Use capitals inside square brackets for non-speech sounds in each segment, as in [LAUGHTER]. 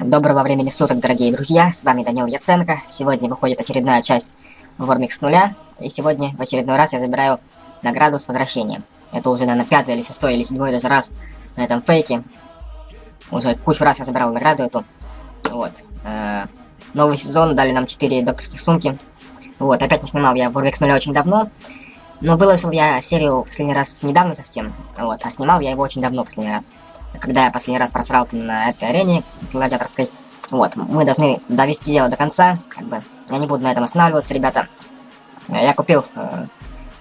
Доброго времени суток, дорогие друзья, с вами Данил Яценко. Сегодня выходит очередная часть Вормик с нуля, и сегодня в очередной раз я забираю награду с возвращением. Это уже, наверное, пятый или шестой или седьмой даже раз на этом фейке. Уже кучу раз я забирал награду эту. Вот. Э новый сезон, дали нам 4 докторских сумки. Вот, опять не снимал я Вормик с нуля очень давно. Но выложил я серию последний раз недавно совсем. Вот, а снимал я его очень давно последний раз когда я последний раз просрал на этой арене гладиаторской. Вот, мы должны довести дело до конца, как бы, я не буду на этом останавливаться, ребята. Я купил э,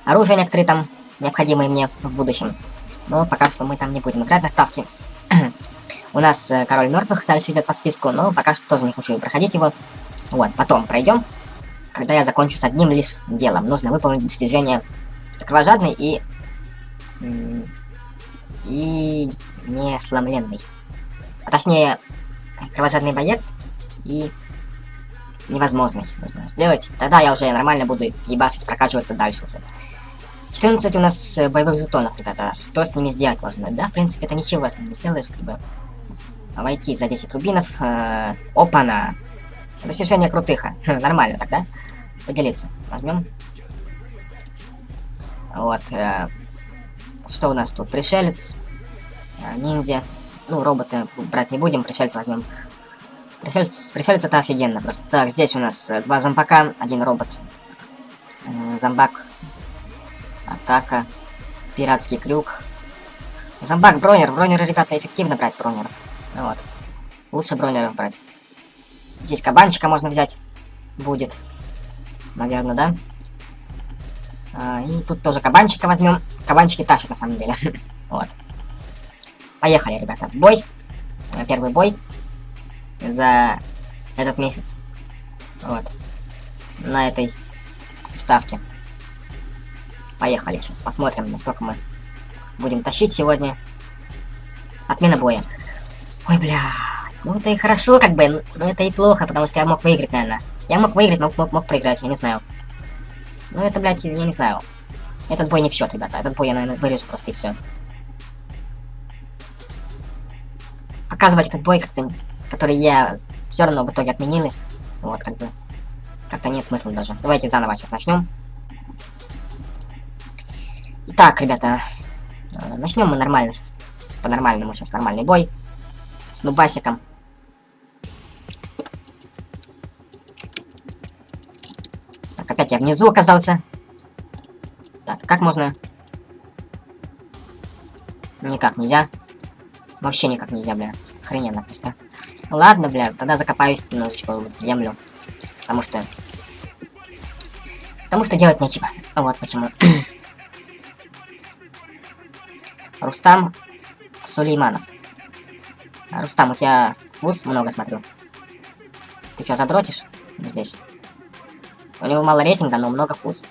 оружие некоторые там, необходимые мне в будущем. Но пока что мы там не будем играть на ставки. [CLEARS THROAT] У нас э, король мертвых дальше идет по списку, но пока что тоже не хочу проходить его. Вот, потом пройдем, когда я закончу с одним лишь делом. Нужно выполнить достижение кровожадный и... И не сломленный. А точнее, кровожадный боец и невозможный нужно сделать. Тогда я уже нормально буду ебашить, прокачиваться дальше уже. 14 у нас э, боевых жетонов, ребята. Что с ними сделать можно? Да, в принципе, это ничего с ними не сделаешь, как бы. Войти за 10 рубинов. Э, Опа-на! Достижение крутыха. [LAUGHS] Нормально тогда. Поделиться. Возьмем. Вот. Э, что у нас тут? Пришелец. А, ниндзя. Ну, роботы брать не будем, пришельца возьмем. Пришельц, пришельцы это офигенно просто. Так, здесь у нас э, два зомбака, один робот. Э, зомбак. Атака. Пиратский крюк. Зомбак, бронер. Бронеры, ребята, эффективно брать бронеров. Ну вот. Лучше бронеров брать. Здесь кабанчика можно взять. Будет. Наверное, да? А, и тут тоже кабанчика возьмем. Кабанчики тащат, на самом деле. [LAUGHS] вот. Поехали, ребята, в бой. Первый бой за этот месяц. Вот. На этой ставке. Поехали. Сейчас посмотрим, насколько мы будем тащить сегодня. Отмена боя. Ой, бля. Ну это и хорошо, как бы, но это и плохо, потому что я мог выиграть, наверное. Я мог выиграть, мог, мог, мог проиграть, я не знаю. Ну это, блядь, я не знаю. Этот бой не в счет, ребята. Этот бой я, наверное, вырежу просто и все. Показывать этот бой, как-то, который я все равно в итоге отменили. Вот, как бы, как-то нет смысла даже. Давайте заново сейчас начнем. Итак, ребята, э, начнем мы нормально сейчас. По-нормальному сейчас нормальный бой. С нубасиком. Так, опять я внизу оказался. Так, как можно? Никак нельзя. Вообще никак нельзя, бля. Охрененно просто. Ладно, бля, тогда закопаюсь немножечко в землю. Потому что... Потому что делать нечего. Вот почему. [CLEARS THROAT] Рустам Сулейманов. Рустам, у тебя фуз много смотрю. Ты что, задротишь здесь? У него мало рейтинга, но много фуз.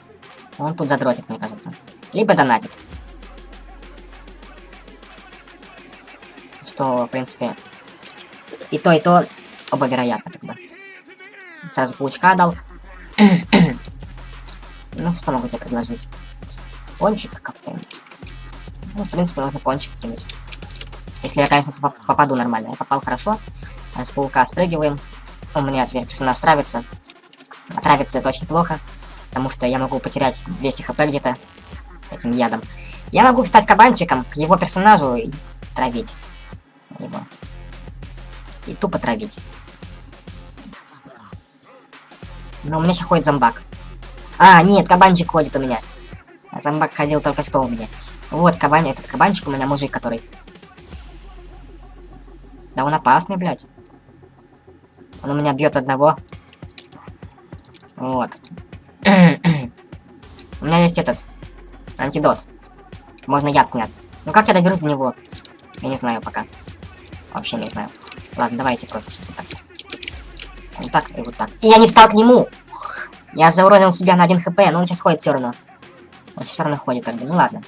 Он тут задротит, мне кажется. Либо донатит. Что, в принципе, и то, и то оба вероятно тогда. Сразу паучка дал. [CLEARS THROAT] ну, что могу тебе предложить? Пончик как-то. Ну, в принципе, можно пончик кинуть. Если я, конечно, попаду нормально. Я попал хорошо. С паука спрыгиваем. У меня теперь персонаж травится. А травится это очень плохо. Потому что я могу потерять 200 хп где-то этим ядом. Я могу встать кабанчиком к его персонажу и травить его. И тупо травить. Но у меня сейчас ходит зомбак. А, нет, кабанчик ходит у меня. А зомбак ходил только что у меня. Вот, кабан, этот кабанчик у меня мужик, который... Да он опасный, блядь. Он у меня бьет одного. Вот. [CLEARS THROAT] у меня есть этот... Антидот. Можно яд снять. Ну как я доберусь до него? Я не знаю пока. Вообще не знаю. Ладно, давайте просто вот так. Вот так и вот так. И я не стал к нему! Я зауронил себя на 1 хп, но он сейчас ходит все равно. Он все равно ходит как бы. Ну ладно.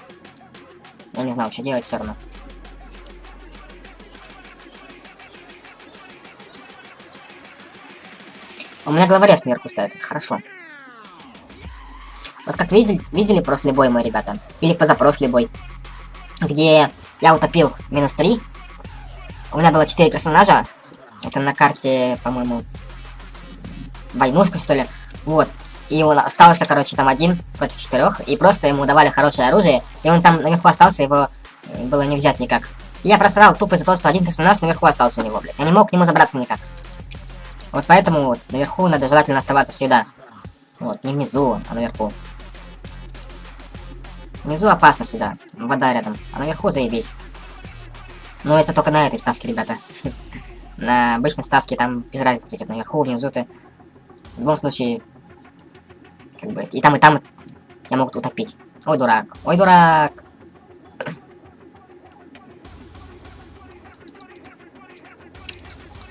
Я не знал, что делать все равно. У меня главорез наверху стоит, это хорошо. Вот как видели, видели прошлый бой мой, ребята? Или позапрошлый бой. Где я утопил минус 3 у меня было 4 персонажа. Это на карте, по-моему, войнушка, что ли. Вот. И он остался, короче, там один против четырех. И просто ему давали хорошее оружие. И он там наверху остался, его э, было не взять никак. Я просрал тупо из-за того, что один персонаж наверху остался у него, блядь. Я не мог к нему забраться никак. Вот поэтому вот, наверху надо желательно оставаться всегда. Вот, не внизу, а наверху. Внизу опасно всегда. Вода рядом. А наверху заебись. Но это только на этой ставке, ребята. [LAUGHS] На обычной ставке там без разницы, типа наверху, внизу ты. В любом случае, как бы, и там, и там тебя могут утопить. Ой, дурак. Ой, дурак. [CLEARS THROAT]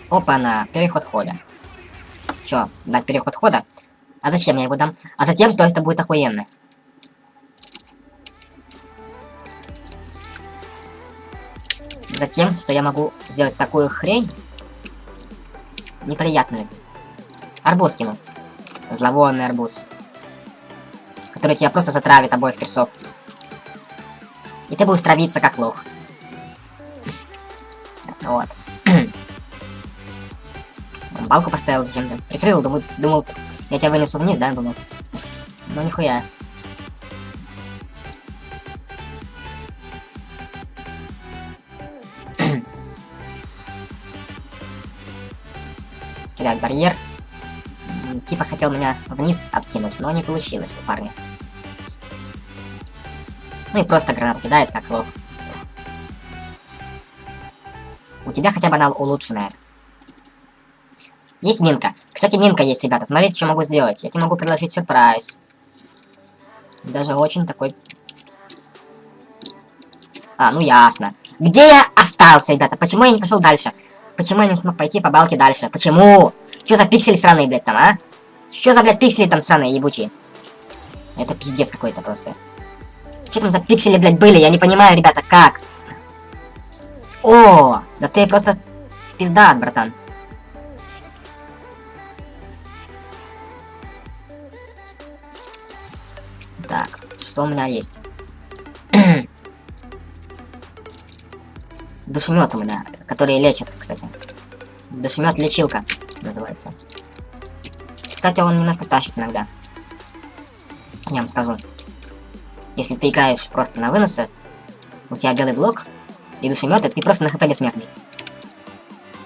Опа-на, переход хода. Чё, дать переход хода? А зачем я его дам? А затем, что это будет охуенно. Затем, что я могу сделать такую хрень. Неприятную. Арбуз кину. Зловонный арбуз. Который тебя просто затравит обоих персов. И ты будешь травиться как лох. Вот. [CLEARS THROAT] Балку поставил зачем-то. Прикрыл, думал, думал, я тебя вынесу вниз, да, думал. Но нихуя. Кидать барьер. Типа хотел меня вниз откинуть, но не получилось у парня. Ну и просто гранат кидает, как лох. У тебя хотя бы она улучшенная. Есть минка. Кстати, минка есть, ребята. Смотрите, что могу сделать. Я тебе могу предложить сюрприз. Даже очень такой... А, ну ясно. Где я остался, ребята? Почему я не пошел дальше? Почему я не смог пойти по балке дальше? Почему? Что за пиксели сраные, блядь, там, а? Что за, блядь, пиксели там сраные, ебучие? Это пиздец какой-то просто. Что там за пиксели, блядь, были? Я не понимаю, ребята, как? О, да ты просто пизда, братан. Так, что у меня есть? [CLEARS THROAT] Душемет у меня, который лечит, кстати. Душемет лечилка называется. Кстати, он немножко тащит иногда. Я вам скажу. Если ты играешь просто на выносы, у тебя белый блок и душемет, ты просто на хп бессмертный.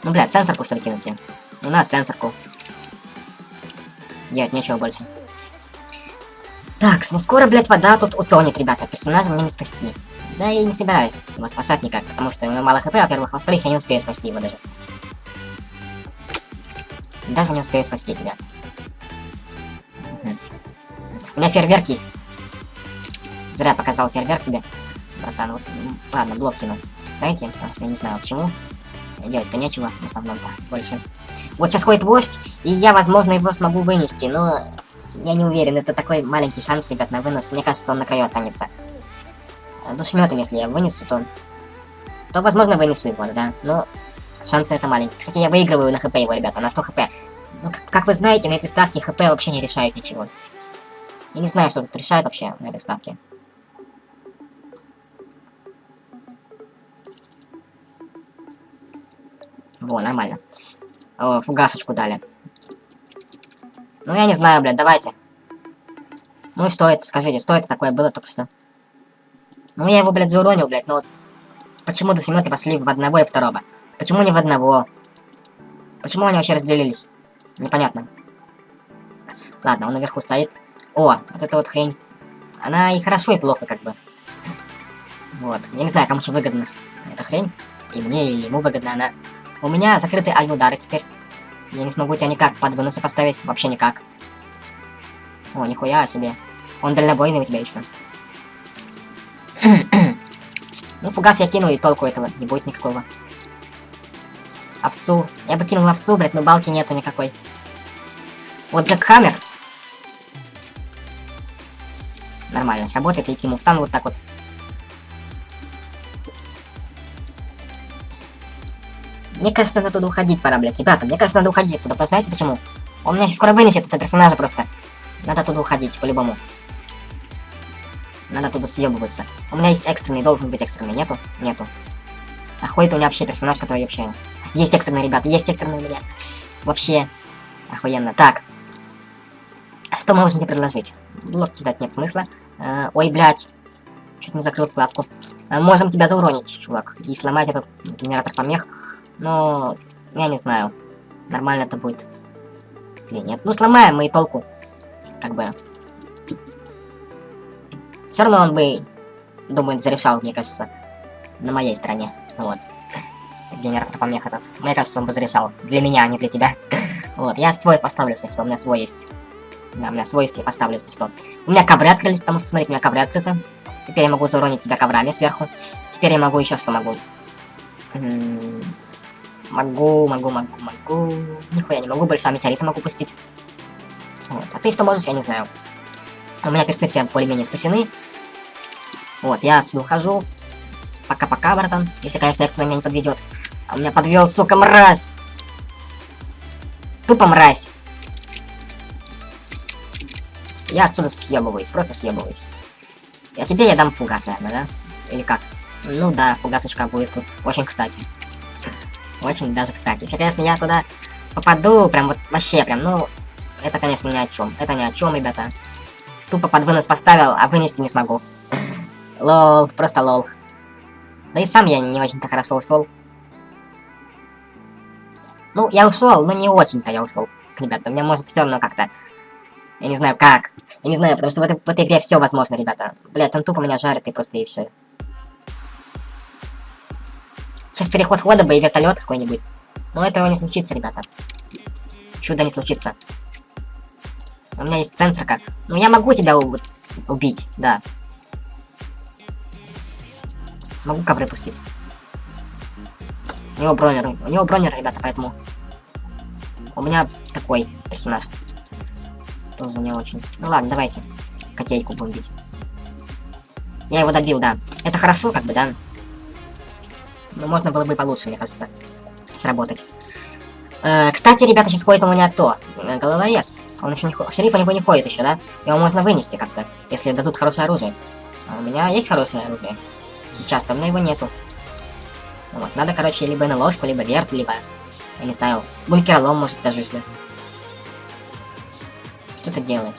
Ну, блядь, сенсорку что ли кинуть тебе? У нас сенсорку. Делать нечего больше. Так, ну скоро, блядь, вода тут утонет, ребята. Персонажа мне не спасти. Да и не собираюсь его спасать никак, потому что у него мало хп, во-первых. Во-вторых, я не успею спасти его даже. Даже не успею спасти тебя. У меня фейерверк есть. Зря показал фейерверк тебе. Братан, вот, ладно, блок кинул. Знаете, потому что я не знаю почему. Делать-то нечего, в основном-то, больше. Вот сейчас ходит вождь, и я, возможно, его смогу вынести, но я не уверен, это такой маленький шанс, ребят, на вынос. Мне кажется, он на краю останется. Душеметом, если я вынесу, то... То, возможно, вынесу его, да. Но шанс на это маленький. Кстати, я выигрываю на хп его, ребята, на 100 хп. Ну, как, как вы знаете, на этой ставке хп вообще не решает ничего. Я не знаю, что тут решает вообще на этой ставке. Во, нормально. О, фугасочку дали. Ну, я не знаю, блядь, давайте. Ну и что это? Скажите, что это такое было только что? Ну, я его, блядь, зауронил, блядь, но вот... Почему до семёты пошли в одного и второго? Почему не в одного? Почему они вообще разделились? Непонятно. Ладно, он наверху стоит. О, вот эта вот хрень. Она и хорошо, и плохо, как бы. Вот. Я не знаю, кому что выгодно эта хрень. И мне, или ему выгодно она. У меня закрытые альмудары теперь. Я не смогу тебя никак под выносы поставить. Вообще никак. О, нихуя себе. Он дальнобойный у тебя еще. Ну, фугас я кину, и толку этого не будет никакого. Овцу. Я бы кинул овцу, блядь, но балки нету никакой. Вот Джек Хаммер. Нормально сработает, и к нему встану вот так вот. Мне кажется, надо туда уходить пора, блядь. Ребята, мне кажется, надо уходить туда. Потому знаете почему? Он меня сейчас скоро вынесет, это персонажа просто. Надо туда уходить, по-любому. Надо туда съебываться. У меня есть экстренный, должен быть экстренный. Нету? Нету. А ходит у меня вообще персонаж, который вообще... Есть экстренные, ребята, есть экстренные у меня. Вообще охуенно. Так. Что мы можем тебе предложить? Блок кидать нет смысла. Э, ой, блядь. Чуть не закрыл вкладку. Э, можем тебя зауронить, чувак. И сломать этот генератор помех. Но... Я не знаю. Нормально это будет. Или нет. Ну, сломаем мы и толку. Как бы... Все равно он бы, думаю, зарешал, мне кажется, на моей стороне. Вот. Генератор помех этот. Мне кажется, он бы зарешал. Для меня, а не для тебя. [LAUGHS] вот, я свой поставлю, если что, у меня свой есть. Да, у меня свой есть, я поставлю, если что. У меня ковры открылись, потому что, смотрите, у меня ковры открыты. Теперь я могу зауронить тебя коврами сверху. Теперь я могу еще что могу. Могу, могу, могу, могу. Нихуя не могу, больше метеорита могу пустить. Вот. А ты что можешь, я не знаю. У меня перцы все более-менее спасены. Вот, я отсюда ухожу. Пока-пока, братан. Если, конечно, кто меня не подведет. А меня подвел, сука, мразь. Тупо мразь. Я отсюда съебываюсь, просто съебываюсь. А тебе я дам фугас, наверное, да? Или как? Ну да, фугасочка будет тут очень кстати. Очень даже кстати. Если, конечно, я туда попаду, прям вот вообще прям, ну, это, конечно, ни о чем. Это ни о чем, ребята. Тупо под вынос поставил, а вынести не смогу. Лол, просто лол. Да и сам я не очень-то хорошо ушел. Ну, я ушел, но не очень-то я ушел. Ребята, мне может все равно как-то... Я не знаю как. Я не знаю, потому что в этой, в этой игре все возможно, ребята. Блядь, он тупо меня жарит и просто и все. Сейчас переход хода бы и вертолет какой-нибудь. Но этого не случится, ребята. Чудо не случится. У меня есть сенсорка. Ну я могу тебя убить, да. Могу ковры пустить. У него бронер. У него бронер, ребята, поэтому... У меня такой персонаж. Тоже не очень. Ну ладно, давайте. Котейку будем бить. Я его добил, да. Это хорошо, как бы, да? Но можно было бы получше, мне кажется, сработать. Э, кстати, ребята, сейчас ходит у меня кто? Э, головорез. Он еще не ходит. Шериф у него не ходит еще, да? Его можно вынести как-то, если дадут хорошее оружие. А у меня есть хорошее оружие. Сейчас там, но его нету. Вот, надо, короче, либо на ложку, либо верт, либо, я не знаю, бункеролом, может, даже если. Что ты делаешь?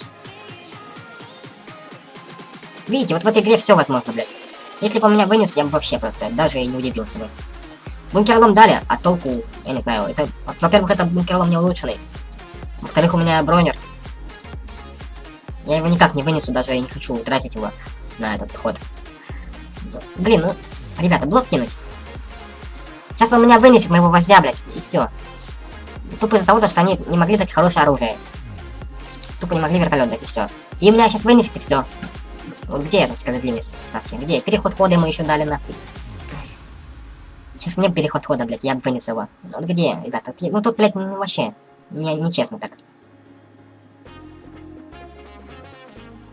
Видите, вот в этой игре все возможно, блядь. Если бы он меня вынес, я бы вообще просто даже и не удивился бы. Бункерлом дали, а толку, я не знаю, это... Во-первых, это бункерлом не улучшенный. Во-вторых, у меня бронер. Я его никак не вынесу, даже и не хочу тратить его на этот ход. Блин, ну... Ребята, блок кинуть. Сейчас он меня вынесет, моего вождя, блядь, и все. Тупо из-за того, что они не могли дать хорошее оружие. Тупо не могли вертолет дать, и все. И меня сейчас вынесет, и все. Вот где эта справедливость ставки? Где? Переход хода ему еще дали нахуй. Сейчас мне переход хода, блядь, я вынес его. Вот где, ребята? Ну тут, блядь, вообще не, нечестно так.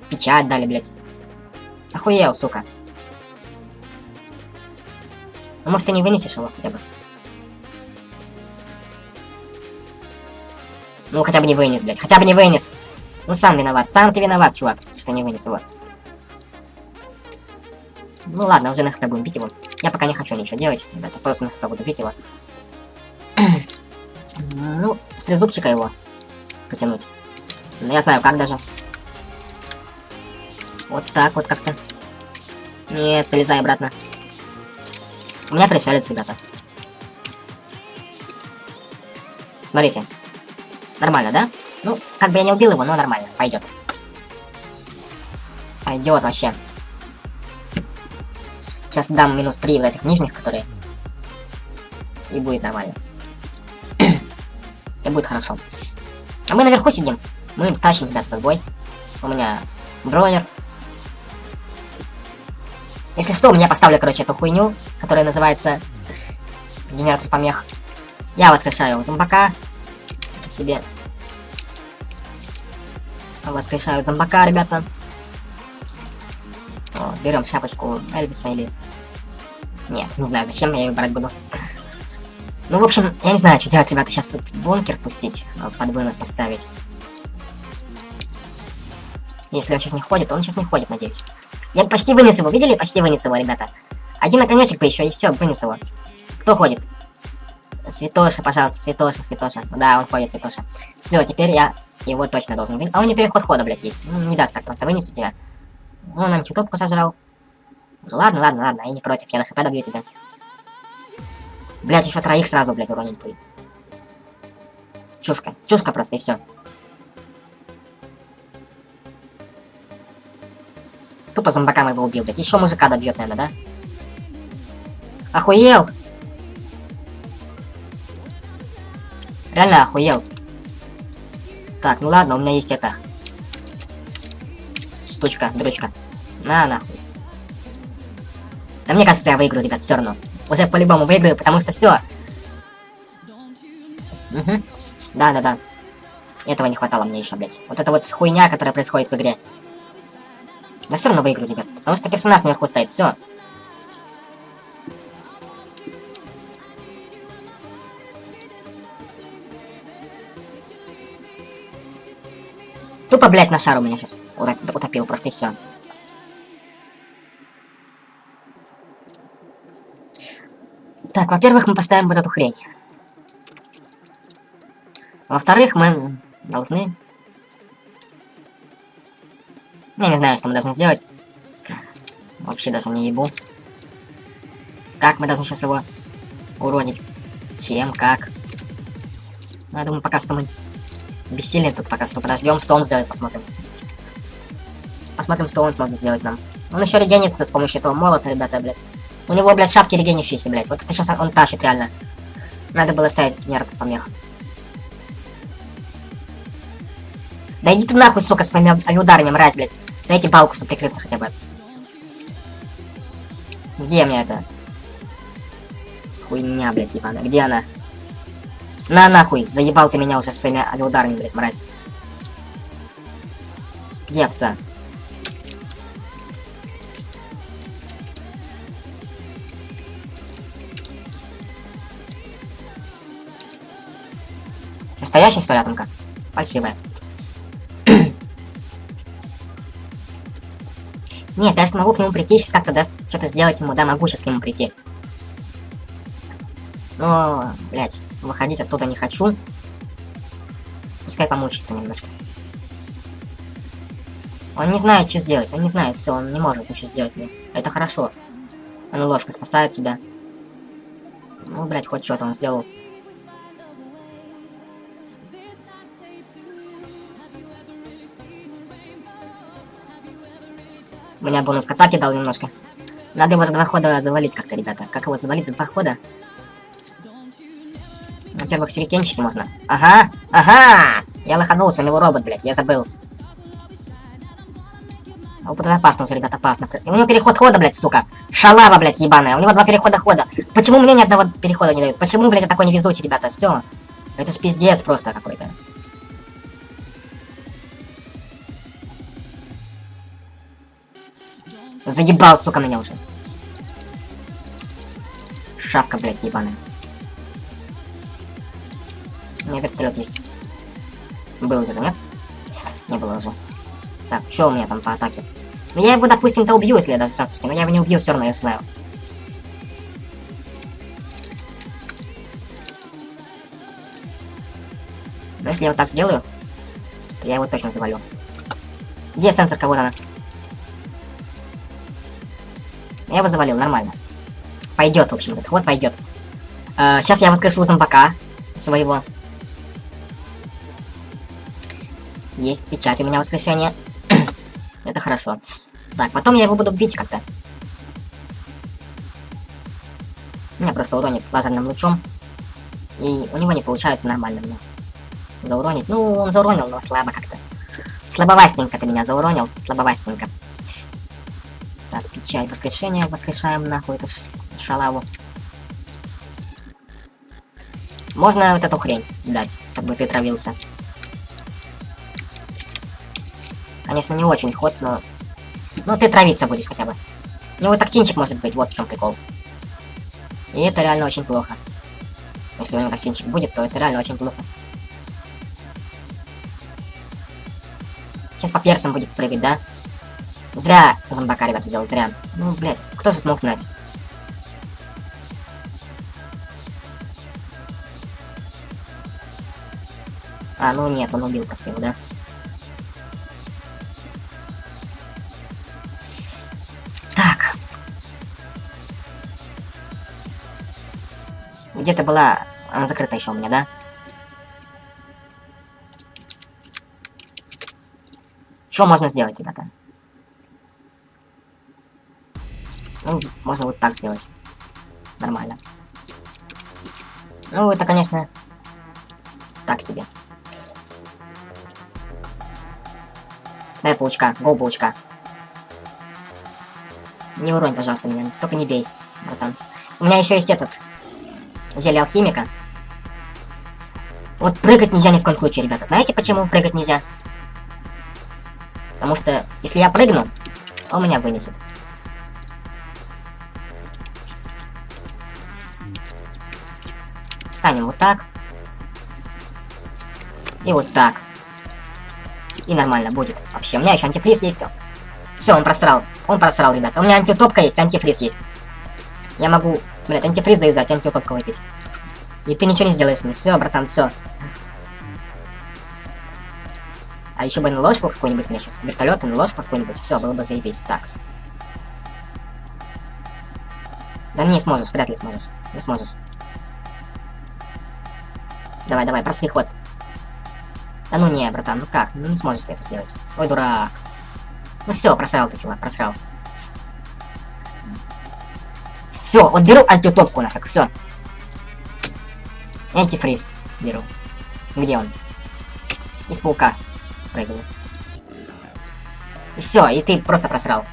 Печать дали, блядь. Охуел, сука. Ну, может, ты не вынесешь его хотя бы? Ну, хотя бы не вынес, блядь. Хотя бы не вынес. Ну, сам виноват. Сам ты виноват, чувак, что не вынес его. Ну ладно, уже на хп будем бить его. Я пока не хочу ничего делать, ребята, просто на хп буду бить его. Ну, с трезубчика его потянуть. Ну, я знаю, как даже. Вот так вот как-то. Нет, залезай обратно. У меня пришелец, ребята. Смотрите. Нормально, да? Ну, как бы я не убил его, но нормально. Пойдет. Пойдет вообще. Сейчас дам минус 3 вот этих нижних, которые... И будет нормально. И будет хорошо. А мы наверху сидим. Мы втащим, ребят, этот бой. У меня бронер. Если что, у меня поставлю, короче, эту хуйню, которая называется генератор помех. Я воскрешаю зомбака себе. Воскрешаю зомбака, ребята. О, берем шапочку Эльвиса или нет, не знаю, зачем я ее брать буду. Ну, в общем, я не знаю, что делать, ребята. Сейчас бункер пустить, а, под вынос поставить. Если он сейчас не ходит, он сейчас не ходит, надеюсь. Я почти вынес его, видели? Почти вынес его, ребята. Один оконечек бы еще, и все, вынес его. Кто ходит? Святоша, пожалуйста, Святоша, Святоша. Да, он ходит, Святоша. Все, теперь я его точно должен вынести. А у него переход хода, блядь, есть. Ну, не даст так просто вынести тебя. Он антитопку сожрал. Ну ладно, ладно, ладно, я не против, я на хп добью тебя. Блять, еще троих сразу, блядь, уронить будет. Чушка, чушка просто, и все. Тупо зомбакам его убил, блядь. Еще мужика добьет, наверное, да? Охуел! Реально охуел. Так, ну ладно, у меня есть это. Штучка, дрочка. На, нахуй. Да мне кажется, я выиграю, ребят, все равно. Уже по-любому выиграю, потому что все. Угу. Да, да, да. Этого не хватало мне еще, блядь. Вот это вот хуйня, которая происходит в игре. Я все равно выиграю, ребят. Потому что персонаж наверху стоит, все. Тупо, блядь, на шар у меня сейчас утопил, просто и все. Так, во-первых, мы поставим вот эту хрень. Во-вторых, мы должны... Я не знаю, что мы должны сделать. Вообще даже не ебу. Как мы должны сейчас его уронить? Чем, как? Ну, я думаю, пока что мы бессильны тут пока что. Подождем, что он сделает, посмотрим. Посмотрим, что он сможет сделать нам. Он еще регенится с помощью этого молота, ребята, блядь. У него, блядь, шапки регенящиеся, блядь. Вот это сейчас он тащит, реально. Надо было ставить нерв помех. Да иди ты нахуй, сука, с своими ударами, мразь, блядь. Дайте балку, чтобы прикрыться хотя бы. Где мне это? Хуйня, блядь, ебаная. Где она? На нахуй, заебал ты меня уже своими ударами, блядь, мразь. Где овца? Настоящая, что ли, атомка? Фальшивая. Нет, я смогу к нему прийти, сейчас как-то даст что-то сделать ему, да, могу сейчас к нему прийти. Но, блядь, выходить оттуда не хочу. Пускай помучится немножко. Он не знает, что сделать, он не знает, все, он не может ничего сделать мне. Это хорошо. Он ложка спасает себя. Ну, блядь, хоть что-то он сделал. Меня бонус к атаке дал немножко. Надо его за два хода завалить как-то, ребята. Как его завалить за два хода? Во-первых, сюрикенчики можно. Ага, ага! Я лоханулся, у него робот, блядь, я забыл. А вот это опасно уже, ребят, опасно. У него переход хода, блядь, сука. Шалава, блядь, ебаная. У него два перехода хода. Почему мне ни одного перехода не дают? Почему, блядь, я такой невезучий, ребята? Все. Это ж пиздец просто какой-то. Заебал, сука, меня уже. Шавка, блядь, ебаная. У меня вертолет есть. Был уже, нет? Не было уже. Так, что у меня там по атаке? Ну я его, допустим-то убью, если я даже сам но я его не убью все равно, я знаю. Но если я вот так сделаю, то я его точно завалю. Где сенсор кого-то? Я его завалил, нормально. Пойдет, в общем, этот ход пойдет. Uh, сейчас я воскрешу зомбака своего. Есть печать у меня воскрешение. [CLEARS THROAT] Это хорошо. Так, потом я его буду бить как-то. Меня просто уронит лазерным лучом. И у него не получается нормально мне зауронить. Ну, он зауронил, но слабо как-то. Слабовастенько ты меня зауронил. Слабовастенько. Так, печать воскрешения. Воскрешаем нахуй эту шалаву. Можно вот эту хрень дать, чтобы ты травился. Конечно, не очень ход, но... Ну, ты травиться будешь хотя бы. У него токсинчик может быть, вот в чем прикол. И это реально очень плохо. Если у него токсинчик будет, то это реально очень плохо. Сейчас по персам будет прыгать, да? Зря зомбака, ребята, делал, зря. Ну, блядь, кто же смог знать? А, ну нет, он убил просто его, да? Так. Где-то была... Она закрыта еще у меня, да? Что можно сделать, ребята? Ну, можно вот так сделать. Нормально. Ну, это, конечно, так себе. Дай паучка, го паучка. Не уронь, пожалуйста, меня. Только не бей, братан. У меня еще есть этот. Зелье алхимика. Вот прыгать нельзя ни в коем случае, ребята. Знаете, почему прыгать нельзя? Потому что, если я прыгну, он меня вынесет. Встанем вот так. И вот так. И нормально будет. Вообще, у меня еще антифриз есть. Все, он просрал. Он просрал, ребята. У меня антитопка есть, антифриз есть. Я могу, блядь, антифриз заюзать, антитопка выпить. И ты ничего не сделаешь мне. Все, братан, все. А еще бы на ложку какую-нибудь мне сейчас. Вертолет на ложку какую-нибудь. Все, было бы заебись. Так. Да не сможешь, вряд ли сможешь. Не сможешь. Давай, давай, простый ход. Да ну не, братан, ну как? Ну не сможешь ты это сделать. Ой, дурак. Ну все, просрал ты, чувак, просрал. Все, вот беру антиутопку нафиг, все. Антифриз беру. Где он? Из паука прыгаю. И все, и ты просто просрал.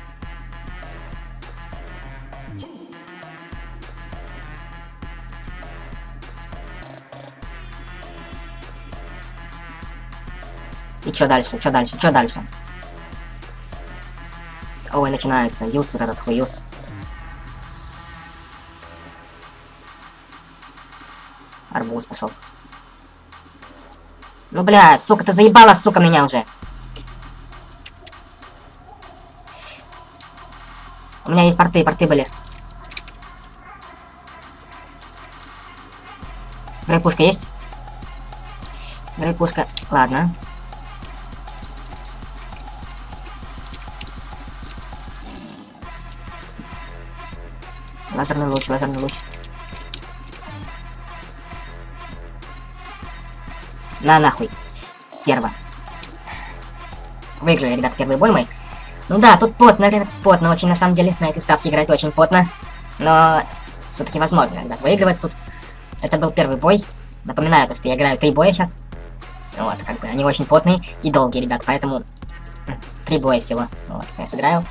Что дальше? Что дальше? Что дальше? Ой, начинается. Юз, вот этот хуюз. Арбуз пошел. Ну, блядь, сука, ты заебала, сука, меня уже. У меня есть порты, порты были. Грейпушка есть? Грейпушка. Ладно. Лазерный луч, лазерный луч. На нахуй. Стерва. Выиграли, ребят, первый бой мой. Ну да, тут потно, потно очень на самом деле. На этой ставке играть очень потно. Но все-таки возможно, ребят, выигрывать тут. Это был первый бой. Напоминаю, то, что я играю три боя сейчас. Вот, как бы они очень потные и долгие, ребят, поэтому три боя всего. Вот, я сыграю.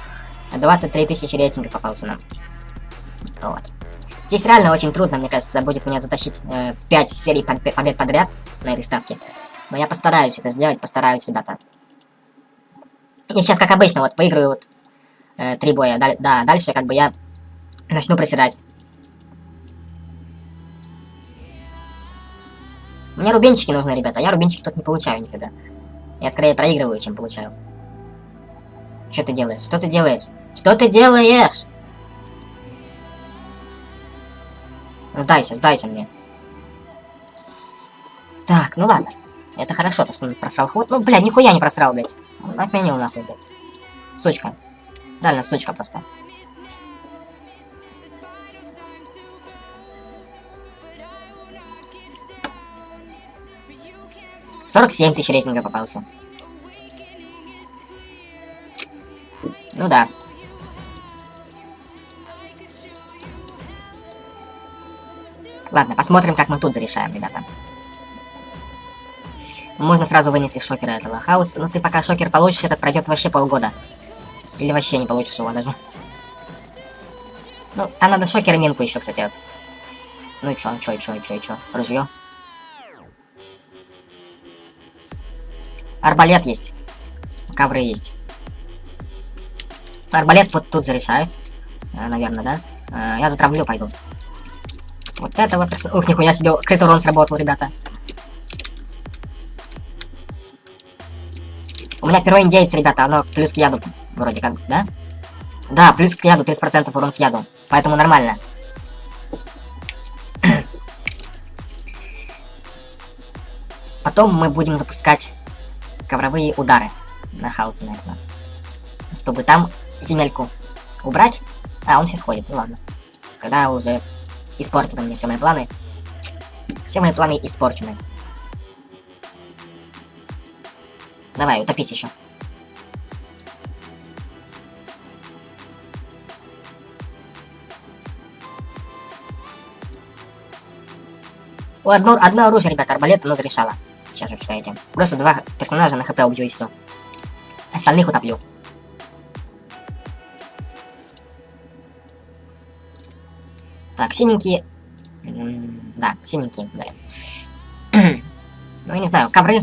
23 тысячи рейтинга попался нам. Вот. Здесь реально очень трудно, мне кажется, будет меня затащить э, 5 серий побед подряд на этой ставке. Но я постараюсь это сделать, постараюсь, ребята. И сейчас, как обычно, вот выиграю вот э, три боя. Да, да, дальше как бы я начну присирать. Мне рубинчики нужны, ребята. Я рубинчики тут не получаю нифига. Я скорее проигрываю, чем получаю. Что ты делаешь? Что ты делаешь? Что ты делаешь? Сдайся, сдайся мне. Так, ну ладно. Это хорошо, то, что он просрал ход. Ну, блядь, нихуя не просрал, блядь. Он отменил нахуй, блядь. Сучка. Реально, сучка просто. Сорок семь тысяч рейтинга попался. Ну да. Ладно, посмотрим, как мы тут зарешаем, ребята. Можно сразу вынести шокера этого. Хаос, ну ты пока шокер получишь, этот пройдет вообще полгода. Или вообще не получишь его даже. Ну, там надо шокер минку еще, кстати. Вот. Ну и чё, чё, чё, чё, чё. Ружье. Арбалет есть. Ковры есть. Арбалет вот тут зарешает. Э, наверное, да? Э, я затравлю, пойду. Вот этого персонажа... Ух, нихуя себе, крит урон сработал, ребята. У меня перо индейец, ребята, оно плюс к яду, вроде как, да? Да, плюс к яду, 30% урон к яду. Поэтому нормально. [CLEARS THROAT] потом мы будем запускать ковровые удары на хаосе на этого. Чтобы там земельку убрать. А, он сейчас ходит, ну ладно. Когда уже испортит мне все мои планы. Все мои планы испорчены. Давай, утопись еще. Одно, одно оружие, ребята, арбалет, оно зарешало. Сейчас вы считаете. Просто два персонажа на хп убью и все. Остальных утоплю. Так, синенькие... Да, синенькие, далее. [CLEARS THROAT] ну, я не знаю, ковры.